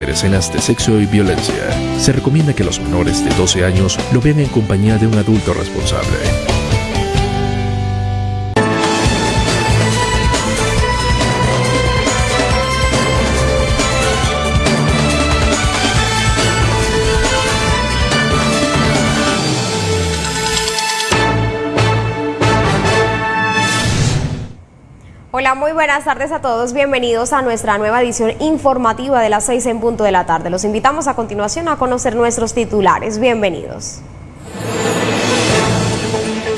escenas de sexo y violencia. Se recomienda que los menores de 12 años lo vean en compañía de un adulto responsable. Buenas tardes a todos. Bienvenidos a nuestra nueva edición informativa de las 6 en punto de la tarde. Los invitamos a continuación a conocer nuestros titulares. Bienvenidos.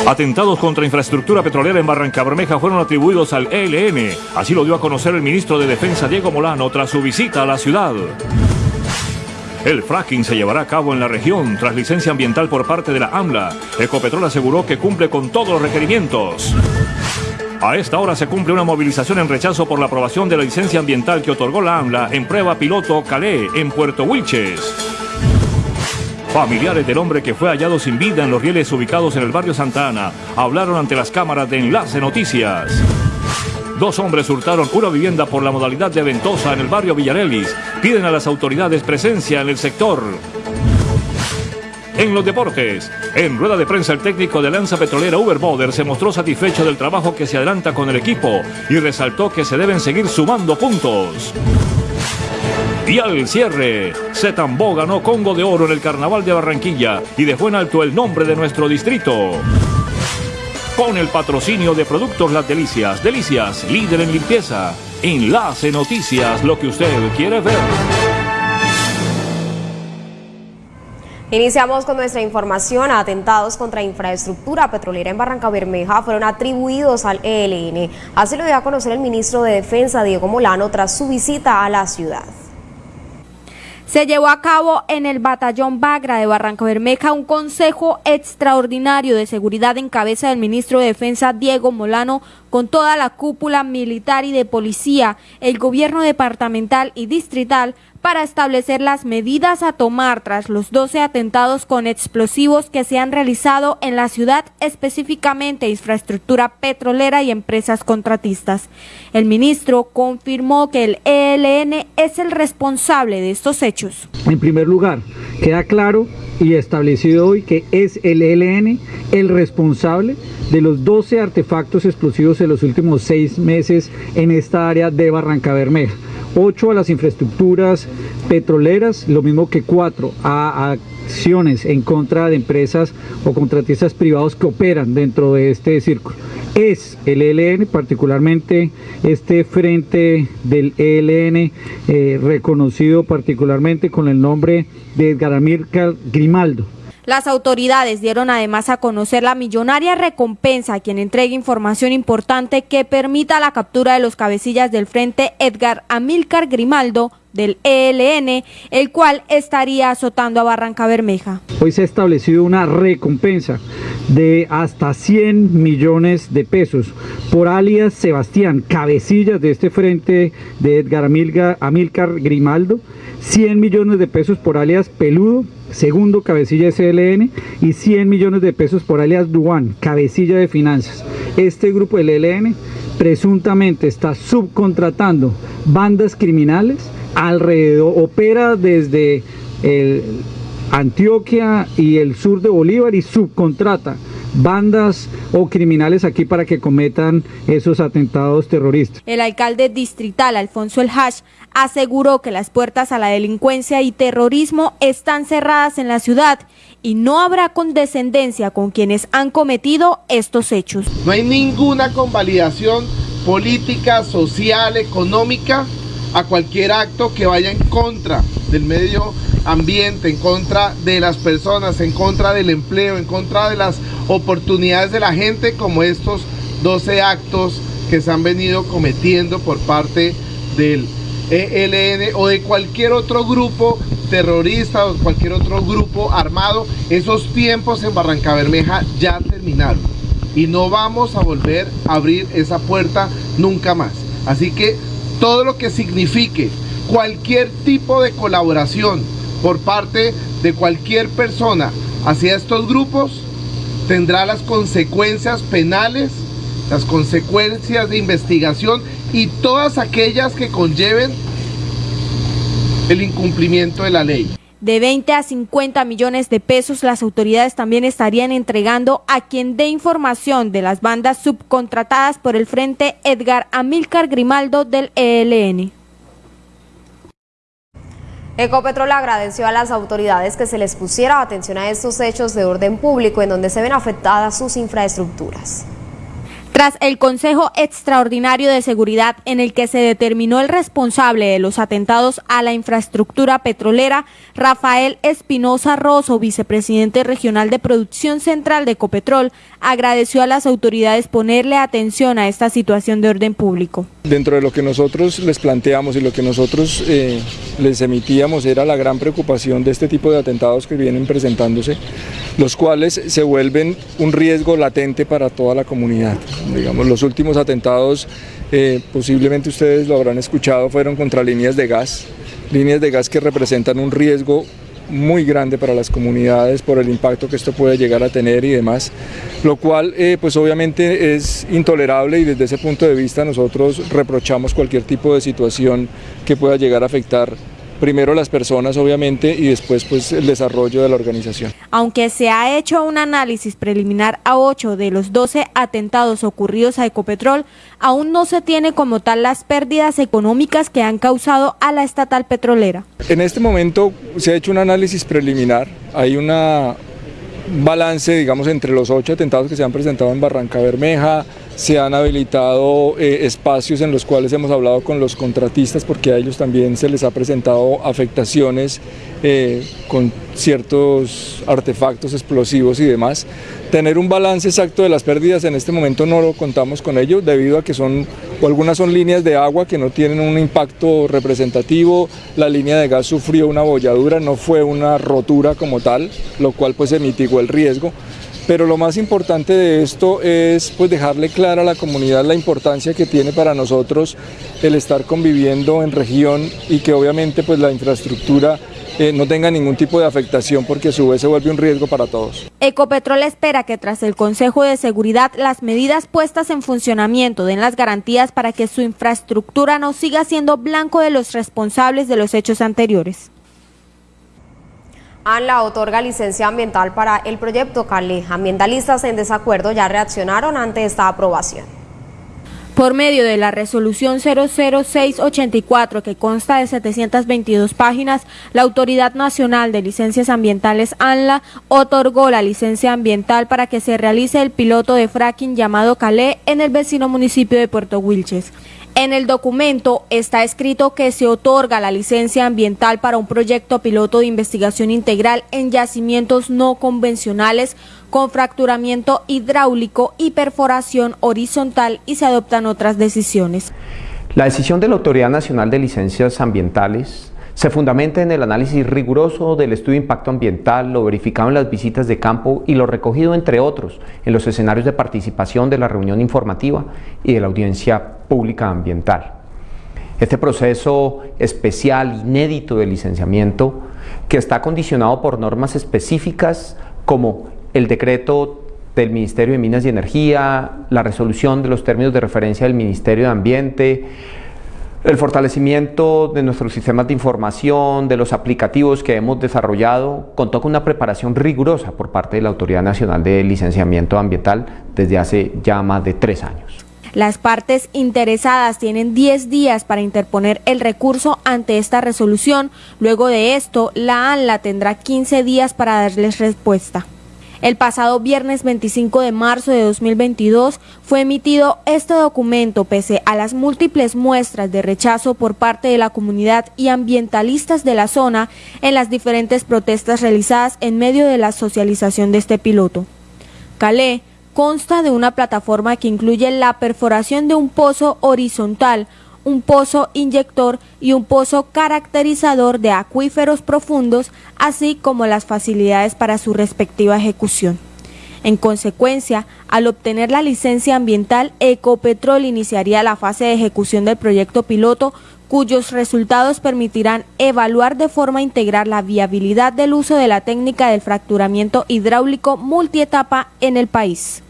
Atentados contra infraestructura petrolera en Barranca Bermeja fueron atribuidos al ELN. Así lo dio a conocer el ministro de Defensa Diego Molano tras su visita a la ciudad. El fracking se llevará a cabo en la región tras licencia ambiental por parte de la AMLA. Ecopetrol aseguró que cumple con todos los requerimientos. A esta hora se cumple una movilización en rechazo por la aprobación de la licencia ambiental que otorgó la AMLA en prueba piloto Calais, en Puerto Wilches. Familiares del hombre que fue hallado sin vida en los rieles ubicados en el barrio Santa Ana hablaron ante las cámaras de Enlace Noticias. Dos hombres hurtaron una vivienda por la modalidad de ventosa en el barrio Villarelis. Piden a las autoridades presencia en el sector. En los deportes, en rueda de prensa el técnico de Lanza Petrolera Uber Boder se mostró satisfecho del trabajo que se adelanta con el equipo y resaltó que se deben seguir sumando puntos. Y al cierre, Zetambó ganó Congo de Oro en el Carnaval de Barranquilla y dejó en alto el nombre de nuestro distrito. Con el patrocinio de Productos Las Delicias, Delicias, líder en limpieza. Enlace Noticias, lo que usted quiere ver. Iniciamos con nuestra información. Atentados contra infraestructura petrolera en Barranca Bermeja fueron atribuidos al ELN. Así lo dio a conocer el ministro de Defensa, Diego Molano, tras su visita a la ciudad. Se llevó a cabo en el batallón Bagra de Barranca Bermeja un consejo extraordinario de seguridad en cabeza del ministro de Defensa Diego Molano con toda la cúpula militar y de policía, el gobierno departamental y distrital para establecer las medidas a tomar tras los 12 atentados con explosivos que se han realizado en la ciudad, específicamente infraestructura petrolera y empresas contratistas. El ministro confirmó que el ELN es el responsable de estos hechos. En primer lugar, queda claro y establecido hoy que es el ELN el responsable de los 12 artefactos explosivos en los últimos seis meses en esta área de Barranca Bermeja. 8 a las infraestructuras petroleras, lo mismo que 4 a acciones en contra de empresas o contratistas privados que operan dentro de este círculo. Es el ELN, particularmente este frente del ELN, eh, reconocido particularmente con el nombre de Edgar Grimaldo las autoridades dieron además a conocer la millonaria recompensa a quien entregue información importante que permita la captura de los cabecillas del frente Edgar Amílcar Grimaldo del ELN, el cual estaría azotando a Barranca Bermeja. Hoy se ha establecido una recompensa de hasta 100 millones de pesos por alias Sebastián, cabecillas de este frente de Edgar Amílcar Grimaldo, 100 millones de pesos por alias Peludo, segundo cabecilla SLN y 100 millones de pesos por alias Duan, cabecilla de finanzas. Este grupo del presuntamente está subcontratando bandas criminales alrededor, opera desde Antioquia y el sur de Bolívar y subcontrata bandas o criminales aquí para que cometan esos atentados terroristas. El alcalde distrital Alfonso El Hash aseguró que las puertas a la delincuencia y terrorismo están cerradas en la ciudad y no habrá condescendencia con quienes han cometido estos hechos. No hay ninguna convalidación política, social, económica a cualquier acto que vaya en contra del medio ambiente, en contra de las personas, en contra del empleo, en contra de las oportunidades de la gente como estos 12 actos que se han venido cometiendo por parte del ELN o de cualquier otro grupo terrorista o cualquier otro grupo armado. Esos tiempos en Barranca Bermeja ya terminaron y no vamos a volver a abrir esa puerta nunca más. Así que todo lo que signifique cualquier tipo de colaboración por parte de cualquier persona hacia estos grupos tendrá las consecuencias penales, las consecuencias de investigación y todas aquellas que conlleven el incumplimiento de la ley. De 20 a 50 millones de pesos, las autoridades también estarían entregando a quien dé información de las bandas subcontratadas por el Frente Edgar Amílcar Grimaldo del ELN. Ecopetrol agradeció a las autoridades que se les pusiera atención a estos hechos de orden público en donde se ven afectadas sus infraestructuras. Tras el Consejo Extraordinario de Seguridad en el que se determinó el responsable de los atentados a la infraestructura petrolera, Rafael Espinosa Rosso, vicepresidente regional de producción central de Ecopetrol, agradeció a las autoridades ponerle atención a esta situación de orden público. Dentro de lo que nosotros les planteamos y lo que nosotros eh, les emitíamos era la gran preocupación de este tipo de atentados que vienen presentándose, los cuales se vuelven un riesgo latente para toda la comunidad. Digamos, los últimos atentados, eh, posiblemente ustedes lo habrán escuchado, fueron contra líneas de gas, líneas de gas que representan un riesgo muy grande para las comunidades por el impacto que esto puede llegar a tener y demás, lo cual eh, pues obviamente es intolerable y desde ese punto de vista nosotros reprochamos cualquier tipo de situación que pueda llegar a afectar primero las personas obviamente y después pues el desarrollo de la organización. Aunque se ha hecho un análisis preliminar a 8 de los 12 atentados ocurridos a Ecopetrol, aún no se tiene como tal las pérdidas económicas que han causado a la estatal petrolera. En este momento se ha hecho un análisis preliminar, hay una balance digamos entre los 8 atentados que se han presentado en Barranca Bermeja, se han habilitado eh, espacios en los cuales hemos hablado con los contratistas porque a ellos también se les ha presentado afectaciones eh, con ciertos artefactos explosivos y demás. Tener un balance exacto de las pérdidas en este momento no lo contamos con ello debido a que son, o algunas son líneas de agua que no tienen un impacto representativo, la línea de gas sufrió una bolladura, no fue una rotura como tal, lo cual pues se mitigó el riesgo pero lo más importante de esto es pues dejarle clara a la comunidad la importancia que tiene para nosotros el estar conviviendo en región y que obviamente pues la infraestructura eh, no tenga ningún tipo de afectación porque a su vez se vuelve un riesgo para todos. Ecopetrol espera que tras el Consejo de Seguridad las medidas puestas en funcionamiento den las garantías para que su infraestructura no siga siendo blanco de los responsables de los hechos anteriores. ANLA otorga licencia ambiental para el proyecto Cali. Ambientalistas en desacuerdo ya reaccionaron ante esta aprobación. Por medio de la resolución 00684, que consta de 722 páginas, la Autoridad Nacional de Licencias Ambientales ANLA otorgó la licencia ambiental para que se realice el piloto de fracking llamado Calé en el vecino municipio de Puerto Wilches. En el documento está escrito que se otorga la licencia ambiental para un proyecto piloto de investigación integral en yacimientos no convencionales con fracturamiento hidráulico y perforación horizontal y se adoptan otras decisiones. La decisión de la Autoridad Nacional de Licencias Ambientales se fundamenta en el análisis riguroso del estudio de impacto ambiental, lo verificado en las visitas de campo y lo recogido, entre otros, en los escenarios de participación de la reunión informativa y de la audiencia pública ambiental. Este proceso especial, inédito de licenciamiento, que está condicionado por normas específicas como el decreto del Ministerio de Minas y Energía, la resolución de los términos de referencia del Ministerio de Ambiente, el fortalecimiento de nuestros sistemas de información, de los aplicativos que hemos desarrollado, contó con una preparación rigurosa por parte de la Autoridad Nacional de Licenciamiento Ambiental desde hace ya más de tres años. Las partes interesadas tienen 10 días para interponer el recurso ante esta resolución. Luego de esto, la ANLA tendrá 15 días para darles respuesta. El pasado viernes 25 de marzo de 2022 fue emitido este documento pese a las múltiples muestras de rechazo por parte de la comunidad y ambientalistas de la zona en las diferentes protestas realizadas en medio de la socialización de este piloto. Calé consta de una plataforma que incluye la perforación de un pozo horizontal, un pozo inyector y un pozo caracterizador de acuíferos profundos, así como las facilidades para su respectiva ejecución. En consecuencia, al obtener la licencia ambiental, Ecopetrol iniciaría la fase de ejecución del proyecto piloto, cuyos resultados permitirán evaluar de forma integral la viabilidad del uso de la técnica del fracturamiento hidráulico multietapa en el país.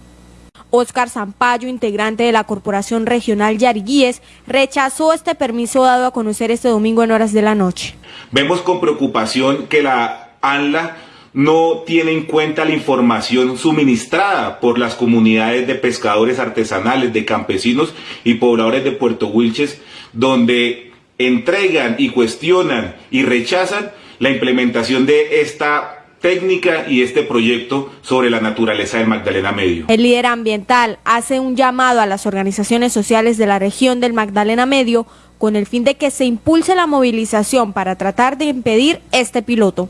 Oscar Zampayo, integrante de la Corporación Regional Yariguíes, rechazó este permiso dado a conocer este domingo en horas de la noche. Vemos con preocupación que la ANLA no tiene en cuenta la información suministrada por las comunidades de pescadores artesanales, de campesinos y pobladores de Puerto Wilches, donde entregan y cuestionan y rechazan la implementación de esta técnica y este proyecto sobre la naturaleza del Magdalena Medio. El líder ambiental hace un llamado a las organizaciones sociales de la región del Magdalena Medio con el fin de que se impulse la movilización para tratar de impedir este piloto.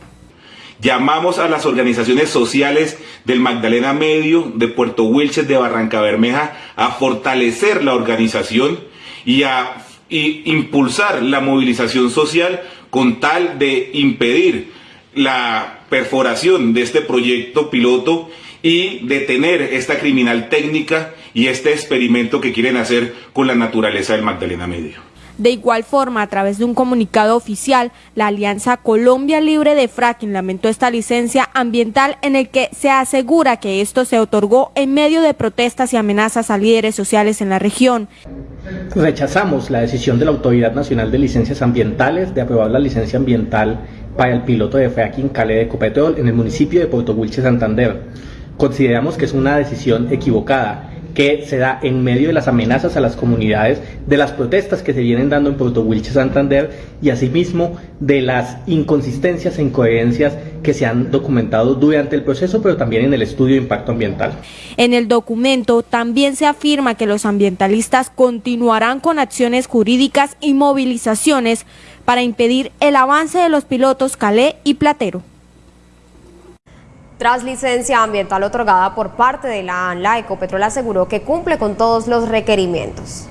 Llamamos a las organizaciones sociales del Magdalena Medio, de Puerto Wilches, de Barranca Bermeja, a fortalecer la organización y a impulsar la movilización social con tal de impedir la perforación de este proyecto piloto y detener esta criminal técnica y este experimento que quieren hacer con la naturaleza del Magdalena Medio. De igual forma, a través de un comunicado oficial, la Alianza Colombia Libre de Fracking lamentó esta licencia ambiental en el que se asegura que esto se otorgó en medio de protestas y amenazas a líderes sociales en la región. Rechazamos la decisión de la Autoridad Nacional de Licencias Ambientales de aprobar la licencia ambiental para el piloto de fracking Cale de Ecopetrol en el municipio de Puerto Wilche, Santander. Consideramos que es una decisión equivocada que se da en medio de las amenazas a las comunidades, de las protestas que se vienen dando en Puerto Wilches, Santander y asimismo de las inconsistencias e incoherencias que se han documentado durante el proceso, pero también en el estudio de impacto ambiental. En el documento también se afirma que los ambientalistas continuarán con acciones jurídicas y movilizaciones para impedir el avance de los pilotos Calé y Platero. Tras licencia ambiental otorgada por parte de la ANLA, Ecopetrol aseguró que cumple con todos los requerimientos.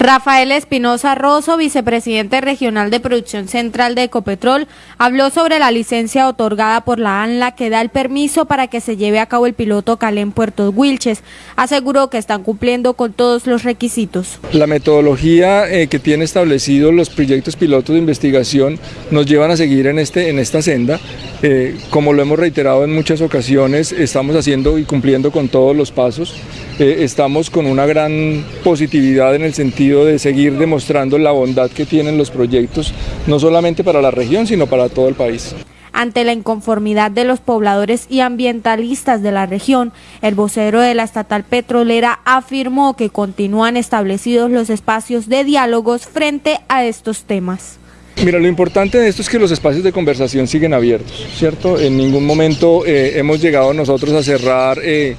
Rafael Espinosa Rosso, vicepresidente regional de producción central de Ecopetrol, habló sobre la licencia otorgada por la ANLA que da el permiso para que se lleve a cabo el piloto Calé en Puerto Wilches. Aseguró que están cumpliendo con todos los requisitos. La metodología eh, que tiene establecido los proyectos pilotos de investigación nos llevan a seguir en, este, en esta senda. Eh, como lo hemos reiterado en muchas ocasiones, estamos haciendo y cumpliendo con todos los pasos. Eh, estamos con una gran positividad en el sentido de seguir demostrando la bondad que tienen los proyectos, no solamente para la región, sino para todo el país. Ante la inconformidad de los pobladores y ambientalistas de la región, el vocero de la estatal petrolera afirmó que continúan establecidos los espacios de diálogos frente a estos temas. Mira, lo importante de esto es que los espacios de conversación siguen abiertos, ¿cierto? En ningún momento eh, hemos llegado nosotros a cerrar eh,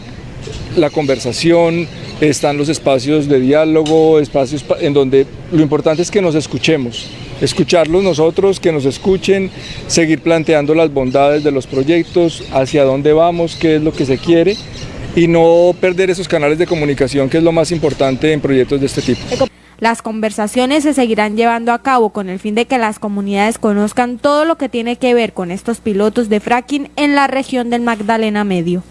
la conversación, están los espacios de diálogo, espacios en donde lo importante es que nos escuchemos, escucharlos nosotros, que nos escuchen, seguir planteando las bondades de los proyectos, hacia dónde vamos, qué es lo que se quiere y no perder esos canales de comunicación que es lo más importante en proyectos de este tipo. Las conversaciones se seguirán llevando a cabo con el fin de que las comunidades conozcan todo lo que tiene que ver con estos pilotos de fracking en la región del Magdalena Medio.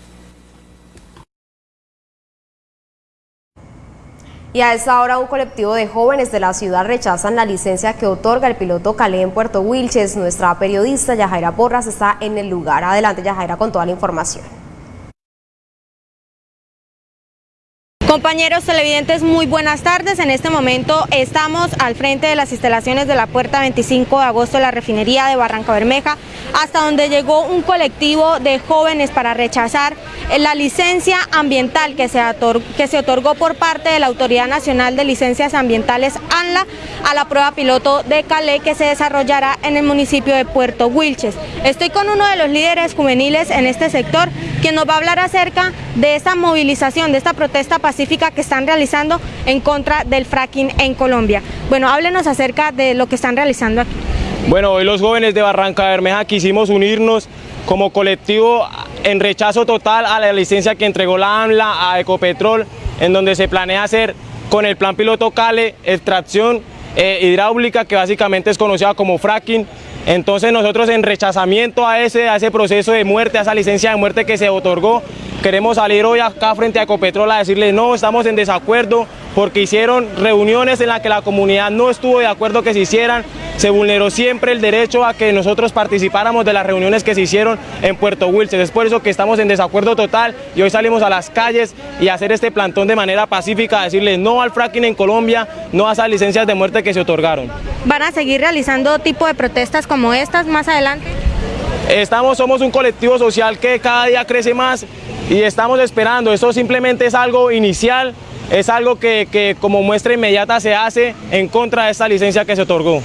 Y a esta hora un colectivo de jóvenes de la ciudad rechazan la licencia que otorga el piloto Calé en Puerto Wilches. Nuestra periodista Yajaira Porras está en el lugar. Adelante Yajaira con toda la información. Compañeros televidentes, muy buenas tardes. En este momento estamos al frente de las instalaciones de la puerta 25 de agosto de la refinería de Barranca Bermeja, hasta donde llegó un colectivo de jóvenes para rechazar la licencia ambiental que se, que se otorgó por parte de la Autoridad Nacional de Licencias Ambientales ANLA a la prueba piloto de Calais que se desarrollará en el municipio de Puerto Wilches. Estoy con uno de los líderes juveniles en este sector, quien nos va a hablar acerca de esta movilización, de esta protesta pacífica que están realizando en contra del fracking en Colombia. Bueno, háblenos acerca de lo que están realizando aquí. Bueno, hoy los jóvenes de Barranca Bermeja quisimos unirnos como colectivo en rechazo total a la licencia que entregó la AMLA a Ecopetrol, en donde se planea hacer con el plan piloto CALE extracción eh, hidráulica, que básicamente es conocida como fracking. Entonces nosotros en rechazamiento a ese, a ese proceso de muerte, a esa licencia de muerte que se otorgó, queremos salir hoy acá frente a Ecopetrol a decirles no, estamos en desacuerdo porque hicieron reuniones en las que la comunidad no estuvo de acuerdo que se hicieran, se vulneró siempre el derecho a que nosotros participáramos de las reuniones que se hicieron en Puerto Wilches. Es por eso que estamos en desacuerdo total y hoy salimos a las calles y a hacer este plantón de manera pacífica, a decirles no al fracking en Colombia, no a esas licencias de muerte que se otorgaron. ¿Van a seguir realizando tipo de protestas como estas más adelante? Estamos, somos un colectivo social que cada día crece más y estamos esperando, eso simplemente es algo inicial, es algo que, que como muestra inmediata se hace en contra de esta licencia que se otorgó.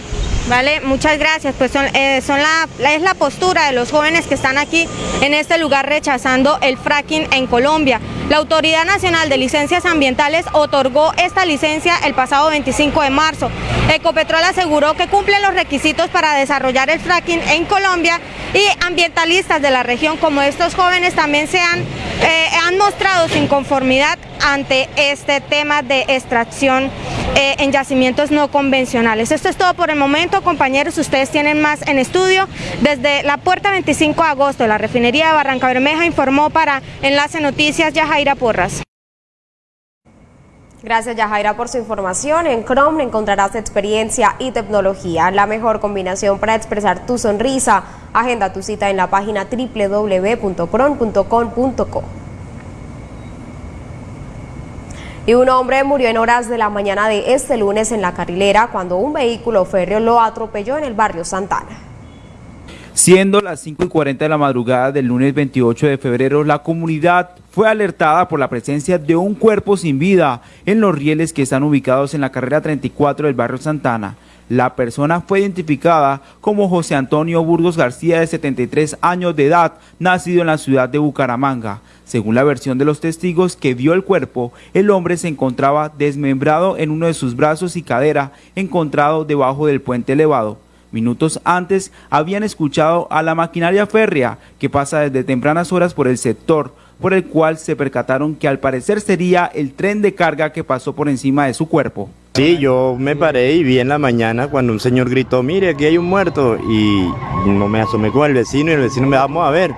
Vale, muchas gracias. Pues son, eh, son la, es la postura de los jóvenes que están aquí en este lugar rechazando el fracking en Colombia. La Autoridad Nacional de Licencias Ambientales otorgó esta licencia el pasado 25 de marzo. Ecopetrol aseguró que cumple los requisitos para desarrollar el fracking en Colombia y ambientalistas de la región como estos jóvenes también se han, eh, han mostrado su inconformidad ante este tema de extracción eh, en yacimientos no convencionales. Esto es todo por el momento, compañeros, ustedes tienen más en estudio. Desde la puerta 25 de agosto, la refinería de Barranca Bermeja informó para Enlace Noticias Yajaira Porras. Gracias Yajaira por su información. En Chrome encontrarás experiencia y tecnología, la mejor combinación para expresar tu sonrisa. Agenda tu cita en la página www.chrome.com.co. Y un hombre murió en horas de la mañana de este lunes en la carrilera cuando un vehículo férreo lo atropelló en el barrio Santana. Siendo las 5 y 40 de la madrugada del lunes 28 de febrero, la comunidad fue alertada por la presencia de un cuerpo sin vida en los rieles que están ubicados en la carrera 34 del barrio Santana. La persona fue identificada como José Antonio Burgos García, de 73 años de edad, nacido en la ciudad de Bucaramanga. Según la versión de los testigos que vio el cuerpo, el hombre se encontraba desmembrado en uno de sus brazos y cadera, encontrado debajo del puente elevado. Minutos antes habían escuchado a la maquinaria férrea que pasa desde tempranas horas por el sector, por el cual se percataron que al parecer sería el tren de carga que pasó por encima de su cuerpo. Sí, yo me paré y vi en la mañana cuando un señor gritó, mire, aquí hay un muerto, y no me asomé con el vecino y el vecino me vamos a ver.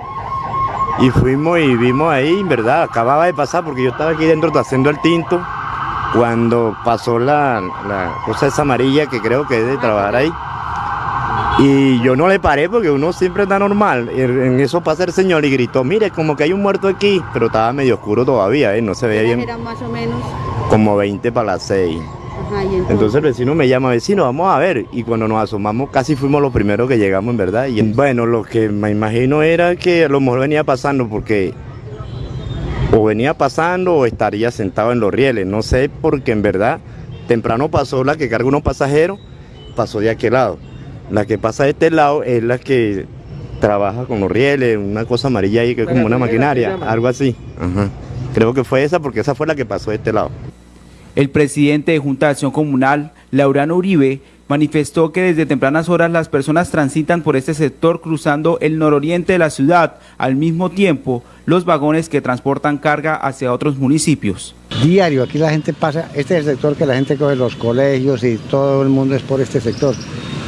Y fuimos y vimos ahí, verdad, acababa de pasar porque yo estaba aquí dentro haciendo el tinto cuando pasó la, la cosa esa amarilla que creo que es de trabajar ahí. Y yo no le paré porque uno siempre está normal. En eso pasa el señor y gritó, mire, como que hay un muerto aquí, pero estaba medio oscuro todavía, ¿eh? no se veía bien. Era más o menos. Como 20 para las 6. Ajá, y entonces, Entonces el vecino me llama, vecino, vamos a ver. Y cuando nos asomamos, casi fuimos los primeros que llegamos, en verdad. Y bueno, lo que me imagino era que a lo mejor venía pasando porque o venía pasando o estaría sentado en los rieles. No sé, porque en verdad temprano pasó la que carga unos pasajeros, pasó de aquel lado. La que pasa de este lado es la que trabaja con los rieles, una cosa amarilla ahí que es como una maquinaria, algo así. Ajá. Creo que fue esa porque esa fue la que pasó de este lado. El presidente de Junta de Acción Comunal, Laurano Uribe, manifestó que desde tempranas horas las personas transitan por este sector cruzando el nororiente de la ciudad, al mismo tiempo los vagones que transportan carga hacia otros municipios. Diario, aquí la gente pasa, este es el sector que la gente coge los colegios y todo el mundo es por este sector.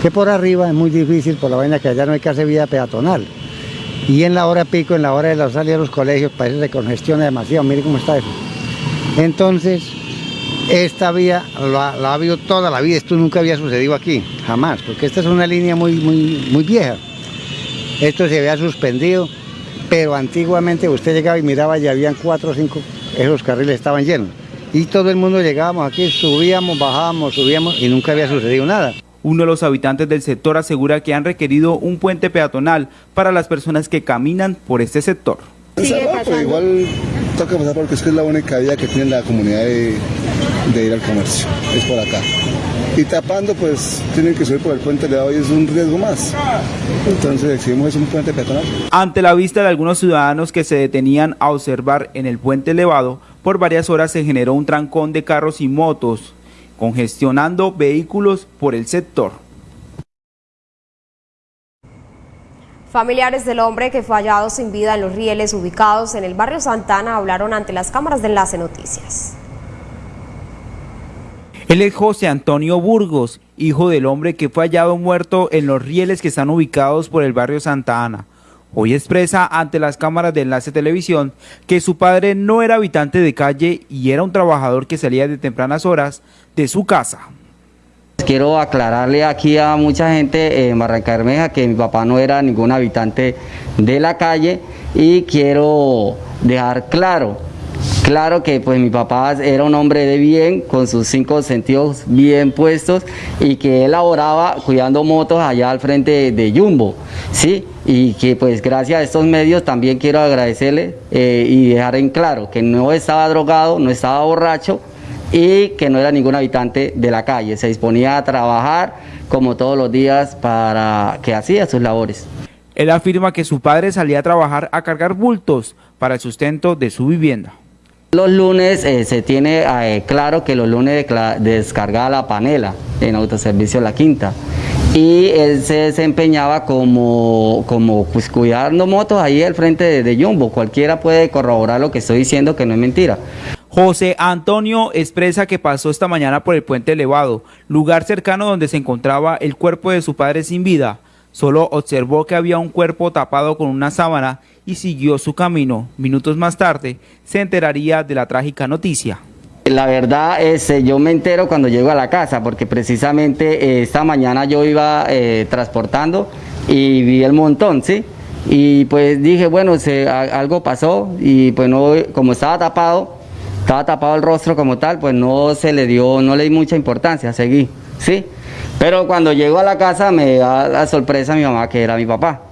Que por arriba es muy difícil por la vaina que allá no hay casi vida peatonal. Y en la hora pico, en la hora de la salida de los colegios, parece que se congestiona demasiado, mire cómo está eso. Entonces, esta vía la, la ha habido toda la vida, esto nunca había sucedido aquí, jamás, porque esta es una línea muy, muy, muy vieja. Esto se había suspendido, pero antiguamente usted llegaba y miraba y habían cuatro o cinco, esos carriles estaban llenos. Y todo el mundo llegábamos aquí, subíamos, bajábamos, subíamos y nunca había sucedido nada. Uno de los habitantes del sector asegura que han requerido un puente peatonal para las personas que caminan por este sector. Pero igual toca pasar porque es que es la única vía que tiene la comunidad de, de ir al comercio, es por acá. Y tapando, pues tienen que subir por el puente elevado y es un riesgo más. Entonces decidimos es un puente peatonal. Ante la vista de algunos ciudadanos que se detenían a observar en el puente elevado, por varias horas se generó un trancón de carros y motos, congestionando vehículos por el sector. Familiares del hombre que fue hallado sin vida en los rieles ubicados en el barrio Santana hablaron ante las cámaras de Enlace Noticias. Él es José Antonio Burgos, hijo del hombre que fue hallado muerto en los rieles que están ubicados por el barrio Santa Ana. Hoy expresa ante las cámaras de Enlace Televisión que su padre no era habitante de calle y era un trabajador que salía de tempranas horas de su casa. Quiero aclararle aquí a mucha gente en Barranca Bermeja que mi papá no era ningún habitante de la calle y quiero dejar claro, claro que pues mi papá era un hombre de bien, con sus cinco sentidos bien puestos y que él laboraba cuidando motos allá al frente de, Jumbo, ¿sí? Y que pues gracias a estos medios también quiero agradecerle eh, y dejar en claro que no estaba drogado, no estaba borracho, y que no era ningún habitante de la calle. Se disponía a trabajar como todos los días para que hacía sus labores. Él afirma que su padre salía a trabajar a cargar bultos para el sustento de su vivienda. Los lunes eh, se tiene eh, claro que los lunes descargaba la panela en autoservicio La Quinta y él se desempeñaba como, como pues, cuidando motos ahí al frente de, de Jumbo. Cualquiera puede corroborar lo que estoy diciendo que no es mentira. José Antonio expresa que pasó esta mañana por el puente elevado, lugar cercano donde se encontraba el cuerpo de su padre sin vida. Solo observó que había un cuerpo tapado con una sábana y siguió su camino. Minutos más tarde se enteraría de la trágica noticia. La verdad es, eh, yo me entero cuando llego a la casa, porque precisamente eh, esta mañana yo iba eh, transportando y vi el montón, ¿sí? Y pues dije, bueno, se, algo pasó y pues no, como estaba tapado, estaba tapado el rostro como tal, pues no se le dio, no le di mucha importancia, seguí, ¿sí? Pero cuando llego a la casa me da la sorpresa a mi mamá que era mi papá.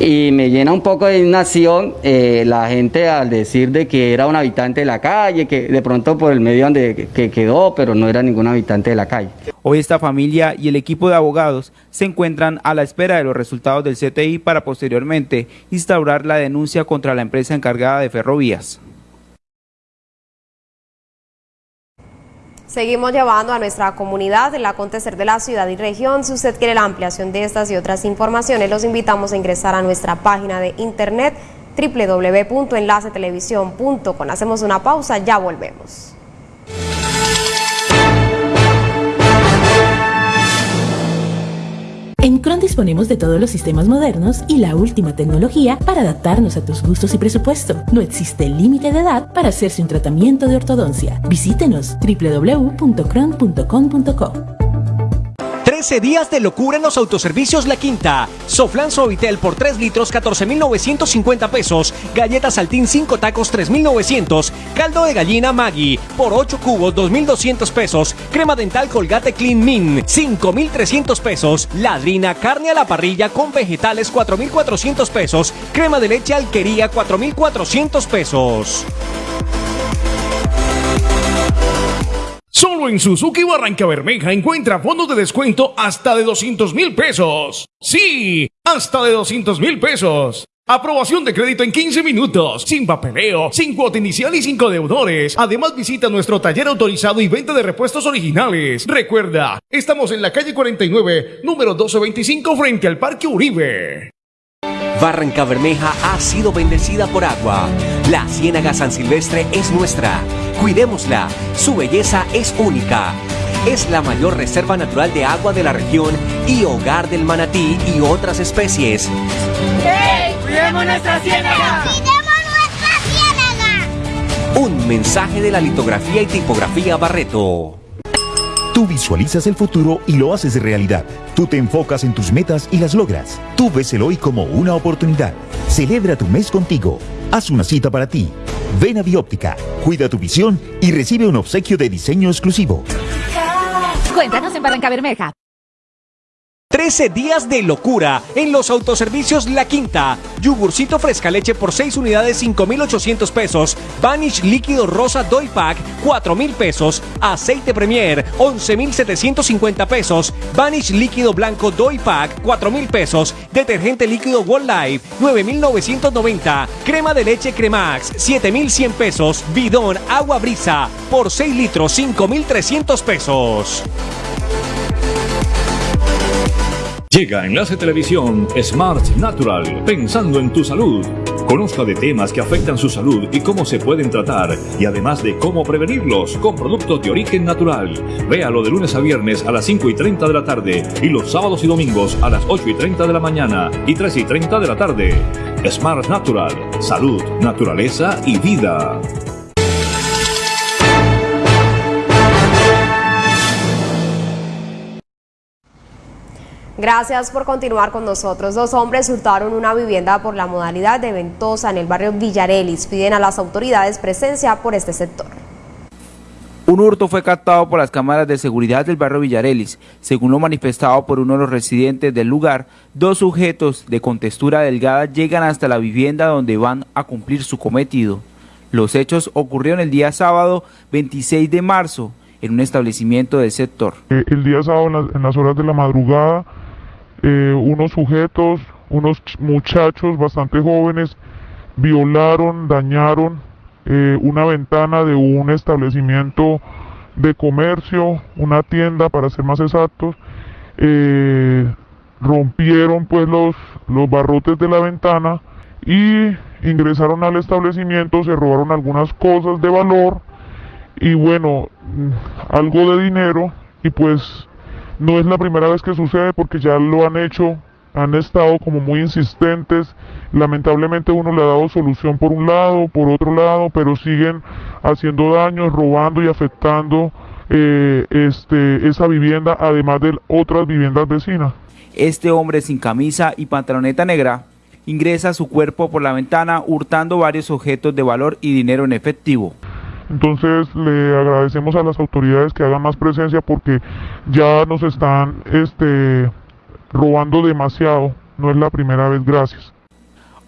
Y me llena un poco de indignación eh, la gente al decir de que era un habitante de la calle, que de pronto por el medio donde que quedó, pero no era ningún habitante de la calle. Hoy esta familia y el equipo de abogados se encuentran a la espera de los resultados del CTI para posteriormente instaurar la denuncia contra la empresa encargada de ferrovías. Seguimos llevando a nuestra comunidad el acontecer de la ciudad y región. Si usted quiere la ampliación de estas y otras informaciones, los invitamos a ingresar a nuestra página de internet www.enlacetelevisión.com. Hacemos una pausa, ya volvemos. En Cron disponemos de todos los sistemas modernos y la última tecnología para adaptarnos a tus gustos y presupuesto. No existe límite de edad para hacerse un tratamiento de ortodoncia. Visítenos www.cron.com.co. 13 días de locura en los autoservicios La Quinta. Soflan Suavitel por 3 litros 14.950 pesos. Galletas Saltín 5 tacos 3.900. Caldo de gallina Maggi por 8 cubos 2.200 pesos. Crema dental Colgate Clean Min 5.300 pesos. Ladrina carne a la parrilla con vegetales 4.400 pesos. Crema de leche Alquería 4.400 pesos. Solo en Suzuki Barranca Bermeja encuentra fondos de descuento hasta de 200 mil pesos. Sí, hasta de 200 mil pesos. Aprobación de crédito en 15 minutos, sin papeleo, sin cuota inicial y sin deudores. Además visita nuestro taller autorizado y venta de repuestos originales. Recuerda, estamos en la calle 49, número 1225 frente al Parque Uribe. Barranca Bermeja ha sido bendecida por agua. La Ciénaga San Silvestre es nuestra. Cuidémosla. Su belleza es única. Es la mayor reserva natural de agua de la región y hogar del manatí y otras especies. ¡Hey! ¡Cuidemos nuestra ciénaga! ¡Cuidemos nuestra ciénaga! Un mensaje de la litografía y tipografía Barreto. Tú visualizas el futuro y lo haces realidad. Tú te enfocas en tus metas y las logras. Tú ves el hoy como una oportunidad. Celebra tu mes contigo. Haz una cita para ti. Ven a Bióptica, cuida tu visión y recibe un obsequio de diseño exclusivo. Cuéntanos en Barranca Bermeja. 13 días de locura en los autoservicios La Quinta. Yogurcito fresca leche por 6 unidades 5,800 pesos. Vanish líquido rosa Doy Pack 4,000 pesos. Aceite Premier 11,750 pesos. Vanish líquido blanco Doy Pack 4,000 pesos. Detergente líquido Wall Life 9,990. Crema de leche Cremax 7,100 pesos. Bidón agua brisa por 6 litros 5,300 pesos. Llega Enlace Televisión Smart Natural, pensando en tu salud. Conozca de temas que afectan su salud y cómo se pueden tratar, y además de cómo prevenirlos con productos de origen natural. Véalo de lunes a viernes a las 5 y 30 de la tarde y los sábados y domingos a las 8 y 30 de la mañana y 3 y 30 de la tarde. Smart Natural, salud, naturaleza y vida. Gracias por continuar con nosotros. Dos hombres hurtaron una vivienda por la modalidad de ventosa en el barrio Villarelis. Piden a las autoridades presencia por este sector. Un hurto fue captado por las cámaras de seguridad del barrio Villarelis. Según lo manifestado por uno de los residentes del lugar, dos sujetos de contextura delgada llegan hasta la vivienda donde van a cumplir su cometido. Los hechos ocurrieron el día sábado 26 de marzo en un establecimiento del sector. Eh, el día sábado en las horas de la madrugada eh, unos sujetos, unos muchachos bastante jóvenes, violaron, dañaron eh, una ventana de un establecimiento de comercio, una tienda para ser más exactos, eh, rompieron pues los, los barrotes de la ventana y ingresaron al establecimiento, se robaron algunas cosas de valor y bueno, algo de dinero y pues no es la primera vez que sucede porque ya lo han hecho, han estado como muy insistentes. Lamentablemente uno le ha dado solución por un lado, por otro lado, pero siguen haciendo daños, robando y afectando eh, este, esa vivienda, además de otras viviendas vecinas. Este hombre sin camisa y pantaloneta negra ingresa su cuerpo por la ventana hurtando varios objetos de valor y dinero en efectivo. Entonces le agradecemos a las autoridades que hagan más presencia porque ya nos están este, robando demasiado. No es la primera vez, gracias.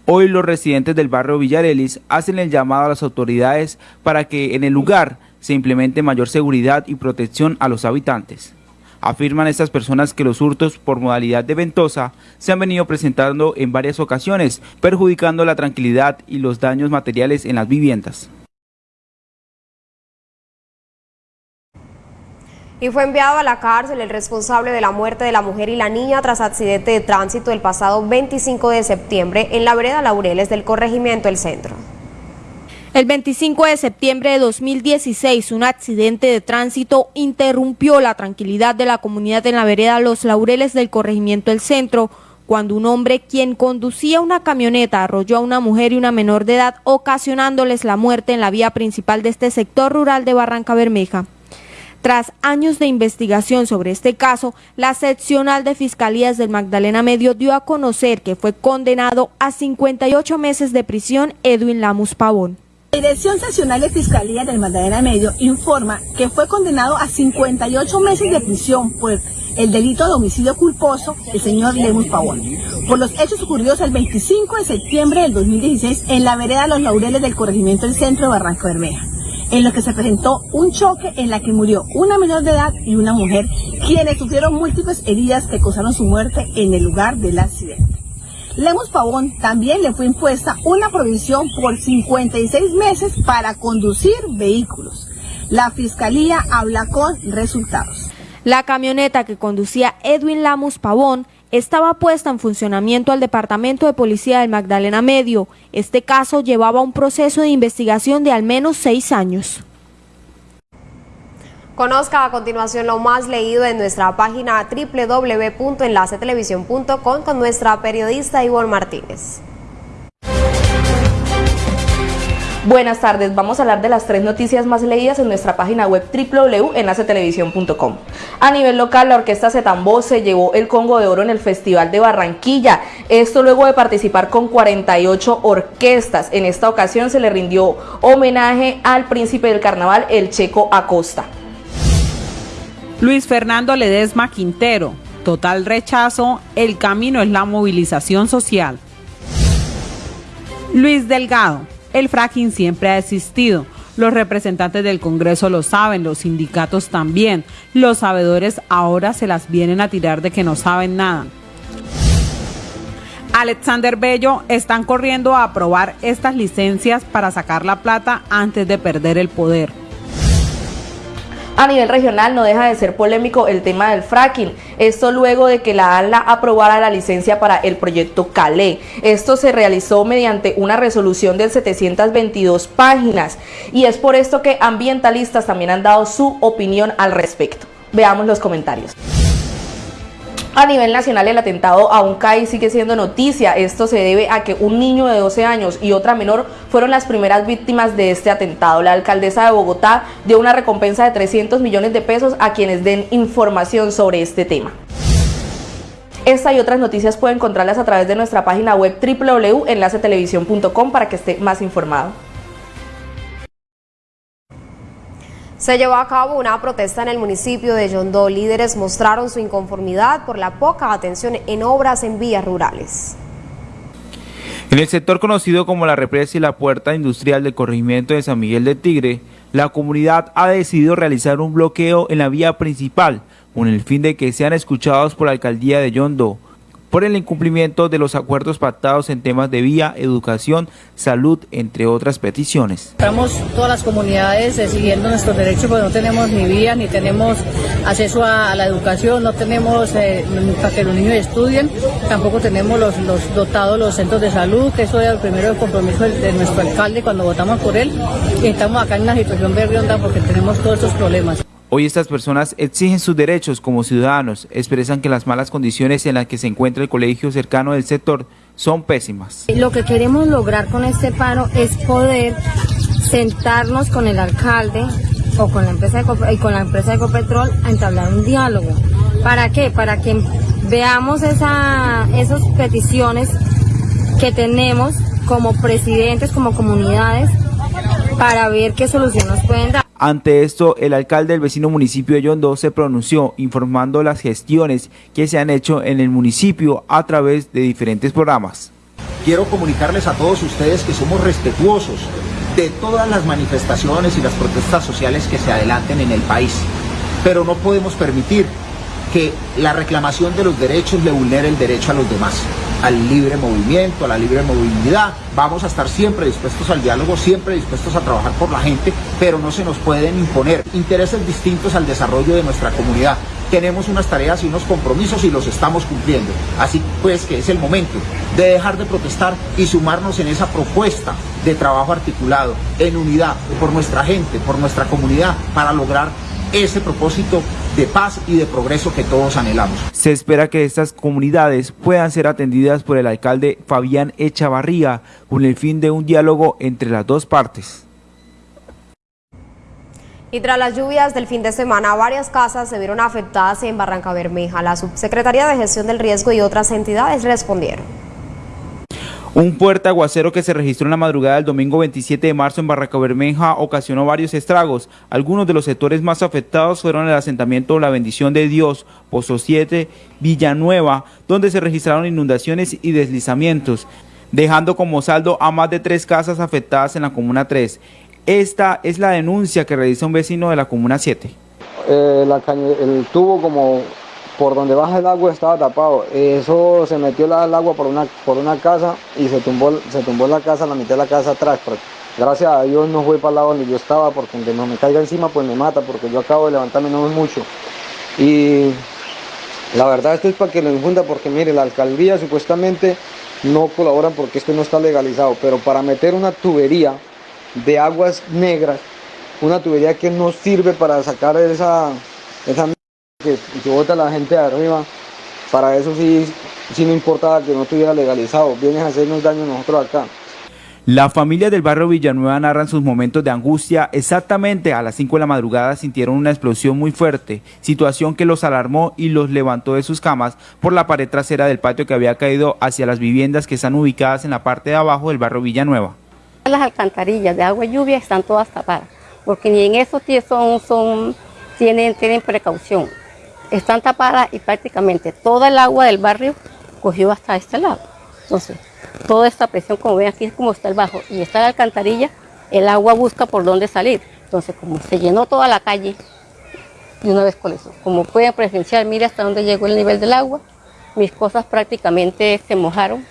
Hoy los residentes del barrio Villarelis hacen el llamado a las autoridades para que en el lugar se implemente mayor seguridad y protección a los habitantes. Afirman estas personas que los hurtos por modalidad de ventosa se han venido presentando en varias ocasiones, perjudicando la tranquilidad y los daños materiales en las viviendas. Y fue enviado a la cárcel el responsable de la muerte de la mujer y la niña tras accidente de tránsito el pasado 25 de septiembre en la vereda Laureles del corregimiento El Centro. El 25 de septiembre de 2016, un accidente de tránsito interrumpió la tranquilidad de la comunidad en la vereda Los Laureles del corregimiento El Centro, cuando un hombre quien conducía una camioneta arrolló a una mujer y una menor de edad, ocasionándoles la muerte en la vía principal de este sector rural de Barranca Bermeja. Tras años de investigación sobre este caso, la seccional de Fiscalías del Magdalena Medio dio a conocer que fue condenado a 58 meses de prisión Edwin Lamus Pavón. La Dirección Seccional de Fiscalía del Magdalena Medio informa que fue condenado a 58 meses de prisión por el delito de homicidio culposo el señor Lemus Pavón, por los hechos ocurridos el 25 de septiembre del 2016 en la vereda Los Laureles del corregimiento del centro de Barranco Bermeja en lo que se presentó un choque en la que murió una menor de edad y una mujer, quienes sufrieron múltiples heridas que causaron su muerte en el lugar del accidente. Lemos Pavón también le fue impuesta una provisión por 56 meses para conducir vehículos. La fiscalía habla con resultados. La camioneta que conducía Edwin Lamus Pavón estaba puesta en funcionamiento al Departamento de Policía del Magdalena Medio. Este caso llevaba un proceso de investigación de al menos seis años. Conozca a continuación lo más leído en nuestra página www.enlacetelevisión.com con nuestra periodista Ivonne Martínez. Buenas tardes, vamos a hablar de las tres noticias más leídas en nuestra página web www.enlacetelevisión.com. A nivel local, la orquesta Zetambó se llevó el Congo de Oro en el Festival de Barranquilla. Esto luego de participar con 48 orquestas. En esta ocasión se le rindió homenaje al príncipe del carnaval, el Checo Acosta. Luis Fernando Ledesma Quintero. Total rechazo, el camino es la movilización social. Luis Delgado. El fracking siempre ha existido. Los representantes del Congreso lo saben, los sindicatos también. Los sabedores ahora se las vienen a tirar de que no saben nada. Alexander Bello están corriendo a aprobar estas licencias para sacar la plata antes de perder el poder. A nivel regional no deja de ser polémico el tema del fracking, esto luego de que la ANLA aprobara la licencia para el proyecto Calé. Esto se realizó mediante una resolución de 722 páginas y es por esto que ambientalistas también han dado su opinión al respecto. Veamos los comentarios. A nivel nacional el atentado a un CAI sigue siendo noticia. Esto se debe a que un niño de 12 años y otra menor fueron las primeras víctimas de este atentado. La alcaldesa de Bogotá dio una recompensa de 300 millones de pesos a quienes den información sobre este tema. Esta y otras noticias pueden encontrarlas a través de nuestra página web www.enlacetelevisión.com para que esté más informado. Se llevó a cabo una protesta en el municipio de Yondó. Líderes mostraron su inconformidad por la poca atención en obras en vías rurales. En el sector conocido como la represa y la puerta industrial del corregimiento de San Miguel de Tigre, la comunidad ha decidido realizar un bloqueo en la vía principal con el fin de que sean escuchados por la alcaldía de Yondó por el incumplimiento de los acuerdos pactados en temas de vía, educación, salud, entre otras peticiones. Estamos todas las comunidades siguiendo nuestros derechos porque no tenemos ni vía, ni tenemos acceso a, la educación, no tenemos eh, para que los niños estudien, tampoco tenemos los, dotados los centros de salud, que eso era el primero compromiso de, nuestro alcalde cuando votamos por él. Y estamos acá en una situación berrionda porque tenemos todos estos problemas. Hoy estas personas exigen sus derechos como ciudadanos, expresan que las malas condiciones en las que se encuentra el colegio cercano del sector son pésimas. Lo que queremos lograr con este paro es poder sentarnos con el alcalde o con la empresa de, y con la empresa de Ecopetrol a entablar un diálogo. ¿Para qué? Para que veamos esa, esas peticiones que tenemos como presidentes, como comunidades, para ver qué solución nos pueden dar. Ante esto, el alcalde del vecino municipio de Yondó se pronunció informando las gestiones que se han hecho en el municipio a través de diferentes programas. Quiero comunicarles a todos ustedes que somos respetuosos de todas las manifestaciones y las protestas sociales que se adelanten en el país, pero no podemos permitir que la reclamación de los derechos le vulnere el derecho a los demás al libre movimiento, a la libre movilidad. Vamos a estar siempre dispuestos al diálogo, siempre dispuestos a trabajar por la gente, pero no se nos pueden imponer intereses distintos al desarrollo de nuestra comunidad. Tenemos unas tareas y unos compromisos y los estamos cumpliendo. Así pues que es el momento de dejar de protestar y sumarnos en esa propuesta de trabajo articulado, en unidad, por nuestra gente, por nuestra comunidad, para lograr ese propósito de paz y de progreso que todos anhelamos. Se espera que estas comunidades puedan ser atendidas por el alcalde Fabián Echavarría con el fin de un diálogo entre las dos partes. Y tras las lluvias del fin de semana, varias casas se vieron afectadas en Barranca Bermeja. La Subsecretaría de Gestión del Riesgo y otras entidades respondieron. Un fuerte aguacero que se registró en la madrugada del domingo 27 de marzo en Barranca Bermeja ocasionó varios estragos. Algunos de los sectores más afectados fueron el asentamiento La Bendición de Dios, Pozo 7, Villanueva, donde se registraron inundaciones y deslizamientos, dejando como saldo a más de tres casas afectadas en la Comuna 3. Esta es la denuncia que realiza un vecino de la Comuna 7. Eh, el tubo como por donde baja el agua estaba tapado. Eso se metió el agua por una, por una casa y se tumbó, se tumbó la casa, la mitad de la casa atrás. gracias a Dios no fue para el lado donde yo estaba, porque aunque no me caiga encima, pues me mata, porque yo acabo de levantarme no es mucho. Y la verdad esto es para que lo infunda, porque mire, la alcaldía supuestamente no colaboran porque esto no está legalizado, pero para meter una tubería de aguas negras, una tubería que no sirve para sacar esa, esa que, que vota la gente de arriba, para eso sí, sí no importaba que no estuviera legalizado, vienen a hacernos daño nosotros acá. La familia del barrio Villanueva narran sus momentos de angustia. Exactamente a las 5 de la madrugada sintieron una explosión muy fuerte, situación que los alarmó y los levantó de sus camas por la pared trasera del patio que había caído hacia las viviendas que están ubicadas en la parte de abajo del barrio Villanueva. Las alcantarillas de agua y lluvia están todas tapadas, porque ni en eso son, son, tienen, tienen precaución están tapadas y prácticamente toda el agua del barrio cogió hasta este lado. Entonces, toda esta presión, como ven aquí, es como está el bajo y está la alcantarilla, el agua busca por dónde salir. Entonces, como se llenó toda la calle, de una vez con eso. Como pueden presenciar, mira hasta dónde llegó el nivel del agua. Mis cosas prácticamente se mojaron.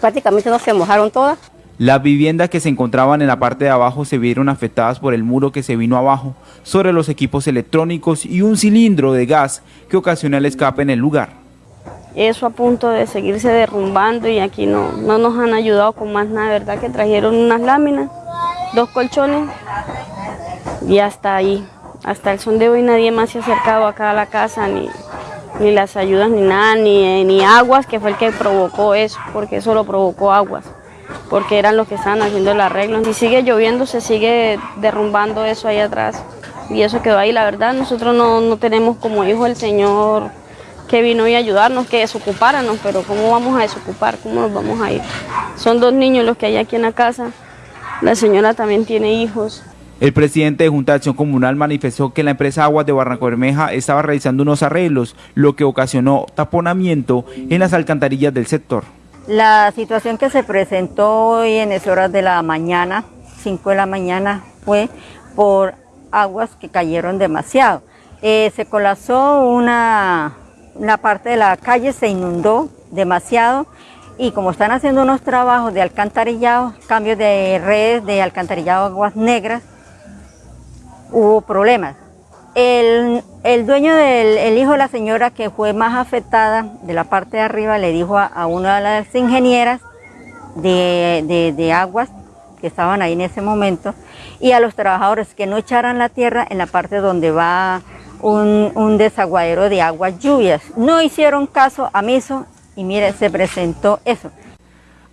Prácticamente no se mojaron todas, Las viviendas que se encontraban en la parte de abajo se vieron afectadas por el muro que se vino abajo sobre los equipos electrónicos y un cilindro de gas que ocasiona el escape en el lugar. Eso a punto de seguirse derrumbando y aquí no, no nos han ayudado con más nada, ¿verdad? Que trajeron unas láminas, dos colchones y hasta ahí. Hasta el son de hoy nadie más se ha acercado acá a la casa, ni, ni las ayudas, ni nada, ni, ni aguas, que fue el que provocó eso, porque eso lo provocó aguas, porque eran los que estaban haciendo el arreglo. Si sigue lloviendo, se sigue derrumbando eso ahí atrás. Y eso quedó ahí, la verdad, nosotros no, no tenemos como hijo el Señor que vino y ayudarnos, que desocupáramos, pero ¿cómo vamos a desocupar? ¿Cómo nos vamos a ir? Son dos niños los que hay aquí en la casa, la señora también tiene hijos, el presidente de Junta de Acción Comunal manifestó que la empresa Aguas de Barranco Bermeja estaba realizando unos arreglos, lo que ocasionó taponamiento en las alcantarillas del sector. La situación que se presentó hoy en las horas de la mañana, 5 de la mañana, fue por aguas que cayeron demasiado. Eh, se colapsó una, una parte de la calle, se inundó demasiado y como están haciendo unos trabajos de alcantarillado, cambios de redes de alcantarillado aguas negras, hubo problemas. El, dueño del hijo de la señora que fue más afectada de la parte de arriba le dijo a, una de las ingenieras de, aguas que estaban ahí en ese momento y a los trabajadores que no echaran la tierra en la parte donde va un, un desaguadero de aguas lluvias. No hicieron caso a Miso y mire, se presentó eso.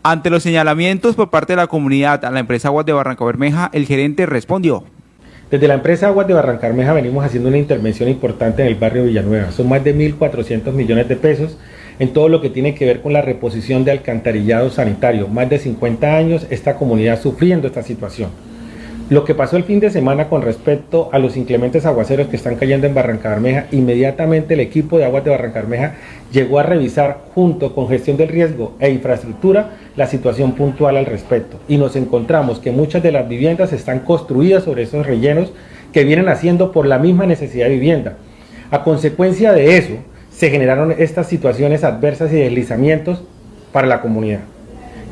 Ante los señalamientos por parte de la comunidad a la empresa Aguas de Barranca Bermeja, el gerente respondió. Desde la empresa Aguas de Barrancarmeja venimos haciendo una intervención importante en el barrio Villanueva. Son más de 1.400 millones de pesos en todo lo que tiene que ver con la reposición de alcantarillado sanitario. Más de 50 años esta comunidad sufriendo esta situación. Lo que pasó el fin de semana con respecto a los inclementes aguaceros que están cayendo en Barranca Bermeja, inmediatamente el equipo de aguas de Barranca Bermeja llegó a revisar junto con gestión del riesgo e infraestructura la situación puntual al respecto. Y nos encontramos que muchas de las viviendas están construidas sobre esos rellenos que vienen haciendo por la misma necesidad de vivienda. A consecuencia de eso, se generaron estas situaciones adversas y deslizamientos para la comunidad.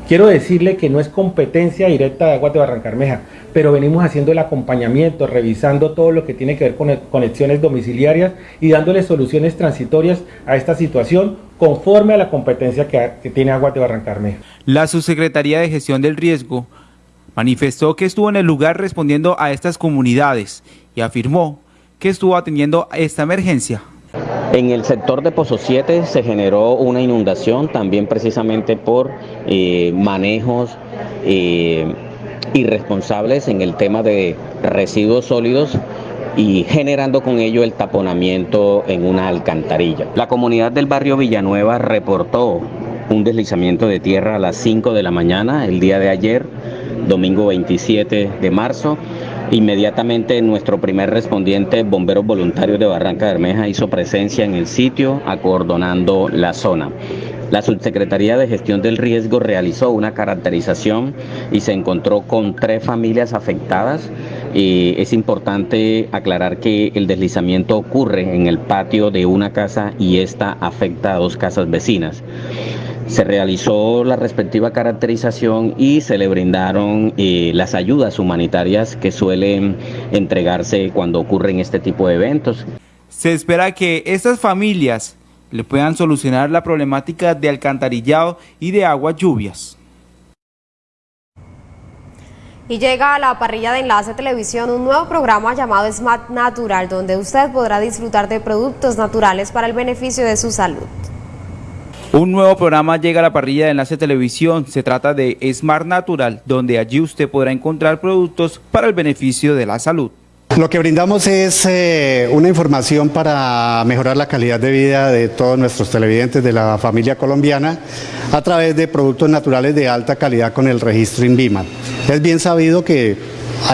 Quiero decirle que no es competencia directa de Aguas de Barrancarmeja, pero venimos haciendo el acompañamiento, revisando todo lo que tiene que ver con conexiones domiciliarias y dándole soluciones transitorias a esta situación conforme a la competencia que, tiene Aguas de Barrancarmeja. La Subsecretaría de Gestión del Riesgo manifestó que estuvo en el lugar respondiendo a estas comunidades y afirmó que estuvo atendiendo esta emergencia. En el sector de Pozo 7 se generó una inundación también precisamente por eh, manejos eh, irresponsables en el tema de residuos sólidos y generando con ello el taponamiento en una alcantarilla. La comunidad del barrio Villanueva reportó un deslizamiento de tierra a las 5 de la mañana el día de ayer, domingo 27 de marzo, Inmediatamente nuestro primer respondiente, Bomberos Voluntarios de Barranca Bermeja, hizo presencia en el sitio acordonando la zona. La Subsecretaría de Gestión del Riesgo realizó una caracterización y se encontró con tres familias afectadas. Es importante aclarar que el deslizamiento ocurre en el patio de una casa y esta afecta a dos casas vecinas. Se realizó la respectiva caracterización y se le brindaron eh, las ayudas humanitarias que suelen entregarse cuando ocurren este tipo de eventos. Se espera que estas familias le puedan solucionar la problemática de alcantarillado y de aguas lluvias. Y llega a la parrilla de Enlace Televisión un nuevo programa llamado Smart Natural, donde usted podrá disfrutar de productos naturales para el beneficio de su salud. Un nuevo programa llega a la parrilla de Enlace Televisión. Se trata de Smart Natural, donde allí usted podrá encontrar productos para el beneficio de la salud. Lo que brindamos es eh, una información para mejorar la calidad de vida de todos nuestros televidentes de la familia colombiana a través de productos naturales de alta calidad con el registro INVIMA. Es bien sabido que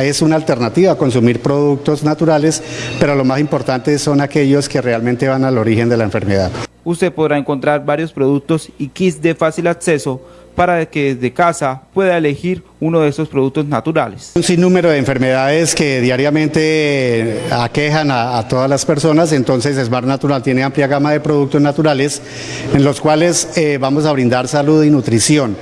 es una alternativa a consumir productos naturales, pero lo más importante son aquellos que realmente van al origen de la enfermedad usted podrá encontrar varios productos y kits de fácil acceso para que desde casa pueda elegir uno de esos productos naturales. Un sinnúmero de enfermedades que diariamente aquejan a, todas las personas, entonces Smart Natural tiene amplia gama de productos naturales en los cuales eh, vamos a brindar salud y nutrición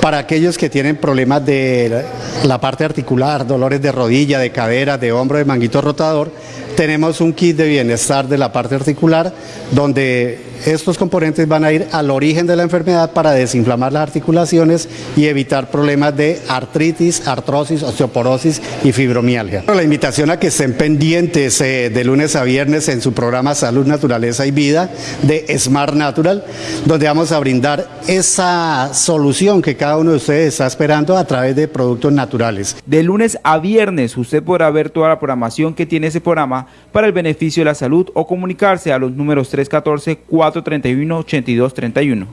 Para aquellos que tienen problemas de la parte articular, dolores de rodilla, de cadera, de hombro, de manguito rotador, tenemos un kit de bienestar de la parte articular donde estos componentes van a ir al origen de la enfermedad para desinflamar las articulaciones y evitar problemas de artritis, artrosis, osteoporosis y fibromialgia. La invitación a que estén pendientes eh, de lunes a viernes en su programa Salud, Naturaleza y Vida de Smart Natural, donde vamos a brindar esa solución que cada uno de ustedes está esperando a través de productos naturales. De lunes a viernes usted podrá ver toda la programación que tiene ese programa para el beneficio de la salud o comunicarse a los números 314 431 8231.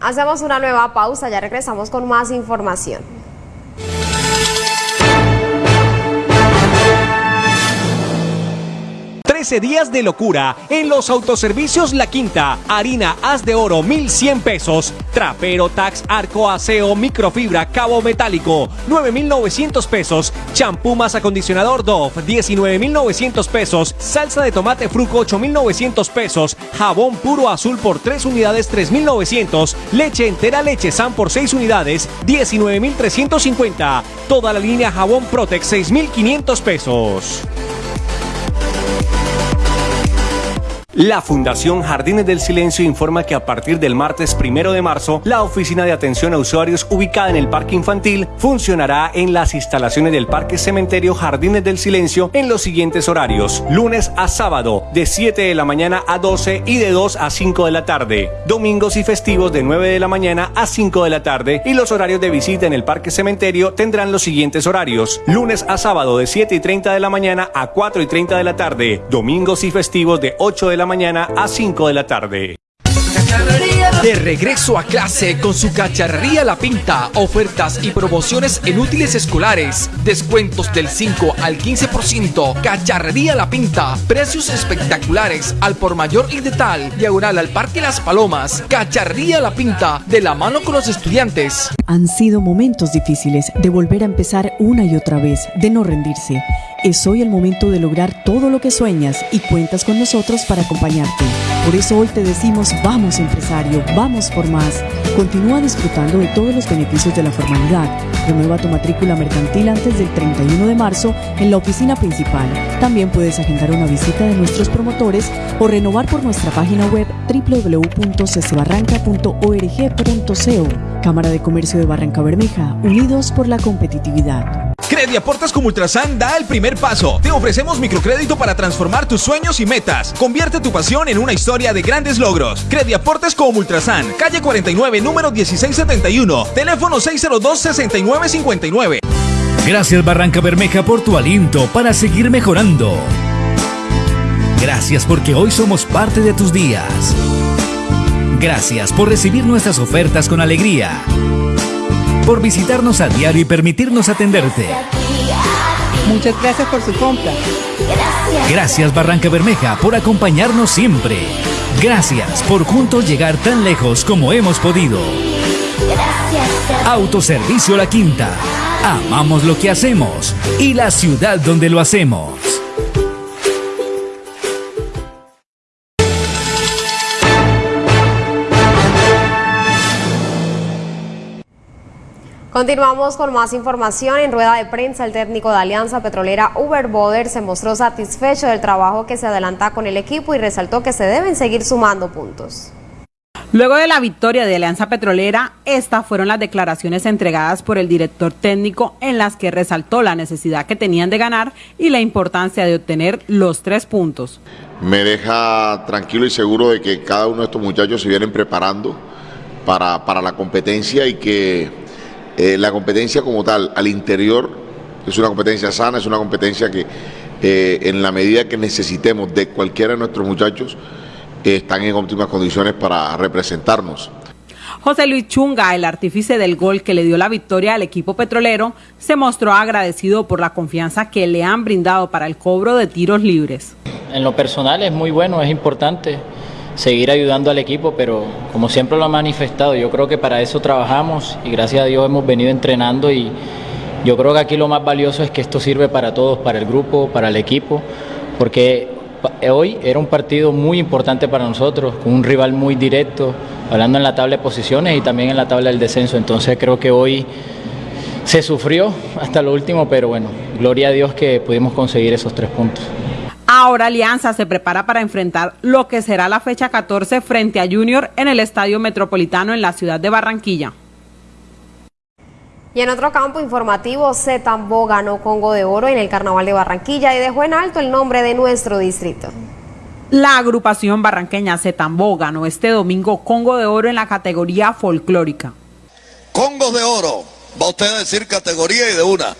Hacemos una nueva pausa, ya regresamos con más información. 13 días de locura en los autoservicios La Quinta. Harina haz de oro 1100 pesos. Trapero Tax Arco Aseo Microfibra Cabo Metálico 9900 pesos. Champú más acondicionador Dove 19900 pesos. Salsa de tomate Fruco 8900 pesos. Jabón puro azul por 3 unidades 3900. Leche entera leche San por 6 unidades 19350. Toda la línea jabón Protex 6500 pesos. La Fundación Jardines del Silencio informa que a partir del martes primero de marzo, la oficina de atención a usuarios ubicada en el Parque Infantil funcionará en las instalaciones del Parque Cementerio Jardines del Silencio en los siguientes horarios: lunes a sábado, de 7 de la mañana a 12 y de 2 a 5 de la tarde, domingos y festivos de 9 de la mañana a 5 de la tarde, y los horarios de visita en el Parque Cementerio tendrán los siguientes horarios: lunes a sábado, de 7 y 30 de la mañana a 4 y 30 de la tarde, domingos y festivos de 8 de la mañana a 5 de la tarde. De regreso a clase con su cacharrería La Pinta, ofertas y promociones en útiles escolares, descuentos del 5 al 15%, cacharrería La Pinta, precios espectaculares al por mayor y de tal, diagonal al Parque Las Palomas, cacharrería La Pinta, de la mano con los estudiantes. Han sido momentos difíciles de volver a empezar una y otra vez, de no rendirse. Es hoy el momento de lograr todo lo que sueñas y cuentas con nosotros para acompañarte. Por eso hoy te decimos vamos empresario, vamos por más. Continúa disfrutando de todos los beneficios de la formalidad. Renueva tu matrícula mercantil antes del 31 de marzo en la oficina principal. También puedes agendar una visita de nuestros promotores o renovar por nuestra página web www.ccebarranca.org.co. Cámara de Comercio de Barranca Bermeja, unidos por la competitividad. Crediaportes como Ultrasan da el primer paso. Te ofrecemos microcrédito para transformar tus sueños y metas. Convierte tu pasión en una historia de grandes logros. Crediaportes como Ultrasan, calle 49, número 1671, teléfono 602-6959. Gracias Barranca Bermeja por tu aliento para seguir mejorando. Gracias porque hoy somos parte de tus días. Gracias por recibir nuestras ofertas con alegría. Por visitarnos a diario y permitirnos atenderte. Muchas gracias por su compra. Gracias Barranca Bermeja por acompañarnos siempre. Gracias por juntos llegar tan lejos como hemos podido. Autoservicio La Quinta. Amamos lo que hacemos y la ciudad donde lo hacemos. Continuamos con más información. En rueda de prensa, el técnico de Alianza Petrolera Uber Boder se mostró satisfecho del trabajo que se adelanta con el equipo y resaltó que se deben seguir sumando puntos. Luego de la victoria de Alianza Petrolera, estas fueron las declaraciones entregadas por el director técnico en las que resaltó la necesidad que tenían de ganar y la importancia de obtener los tres puntos. Me deja tranquilo y seguro de que cada uno de estos muchachos se vienen preparando para, para la competencia y que eh, la competencia como tal al interior es una competencia sana, es una competencia que eh, en la medida que necesitemos de cualquiera de nuestros muchachos, están en óptimas condiciones para representarnos. José Luis Chunga, el artífice del gol que le dio la victoria al equipo petrolero, se mostró agradecido por la confianza que le han brindado para el cobro de tiros libres. En lo personal es muy bueno, es importante seguir ayudando al equipo, pero como siempre lo ha manifestado, yo creo que para eso trabajamos y gracias a Dios hemos venido entrenando y yo creo que aquí lo más valioso es que esto sirve para todos, para el grupo, para el equipo, porque hoy era un partido muy importante para nosotros, con un rival muy directo, hablando en la tabla de posiciones y también en la tabla del descenso. Entonces creo que hoy se sufrió hasta lo último, pero bueno, gloria a Dios que pudimos conseguir esos tres puntos. Ahora Alianza se prepara para enfrentar lo que será la fecha 14 frente a Junior en el Estadio Metropolitano en la ciudad de Barranquilla. Y en otro campo informativo, Zetambo ganó Congo de Oro en el Carnaval de Barranquilla y dejó en alto el nombre de nuestro distrito. La agrupación barranqueña Zetambo ganó este domingo Congo de Oro en la categoría folclórica. Congo de Oro, va usted a decir categoría y de una.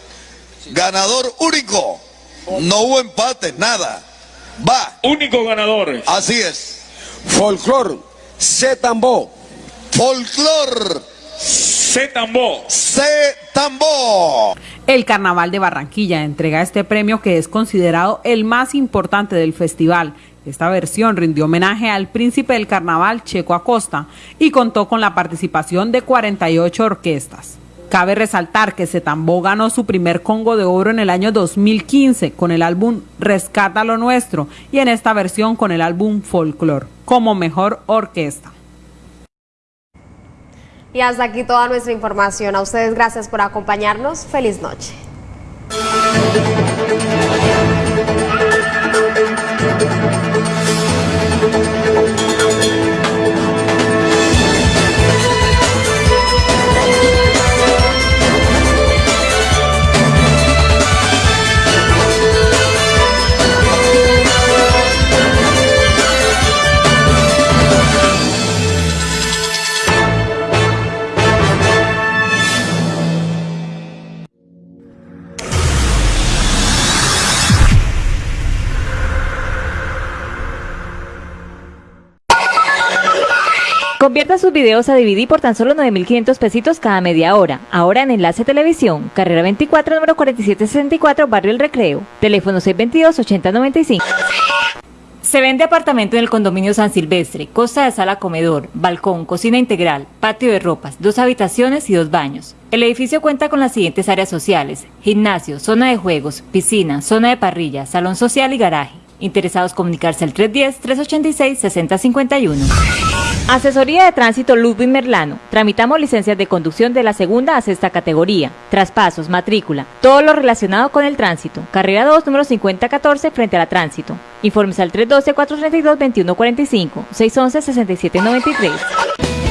Ganador único, no hubo empate, nada. Va. Único ganador. Así es. Folclor, Zetambo. Folclor. Zetambo. Zetambo. El Carnaval de Barranquilla entrega este premio que es considerado el más importante del festival. Esta versión rindió homenaje al príncipe del carnaval Checo Acosta y contó con la participación de 48 orquestas. Cabe resaltar que Setambó ganó su primer Congo de Oro en el año 2015 con el álbum Rescata lo Nuestro y en esta versión con el álbum Folklore como mejor orquesta. Y hasta aquí toda nuestra información. A ustedes gracias por acompañarnos. Feliz noche. Convierta sus videos a DVD por tan solo 9.500 pesitos cada media hora. Ahora en Enlace Televisión, carrera 24, número 4764, Barrio El Recreo. Teléfono 622-8095. Se vende apartamento en el condominio San Silvestre, costa de sala comedor, balcón, cocina integral, patio de ropas, dos habitaciones y dos baños. El edificio cuenta con las siguientes áreas sociales, gimnasio, zona de juegos, piscina, zona de parrilla, salón social y garaje. Interesados comunicarse al 310-386-6051. Asesoría de Tránsito Ludwig Merlano. Tramitamos licencias de conducción de la segunda a sexta categoría, traspasos, matrícula, todo lo relacionado con el tránsito. Carrera 2, número 5014, frente a la tránsito. Informes al 312-432-2145, 611-6793.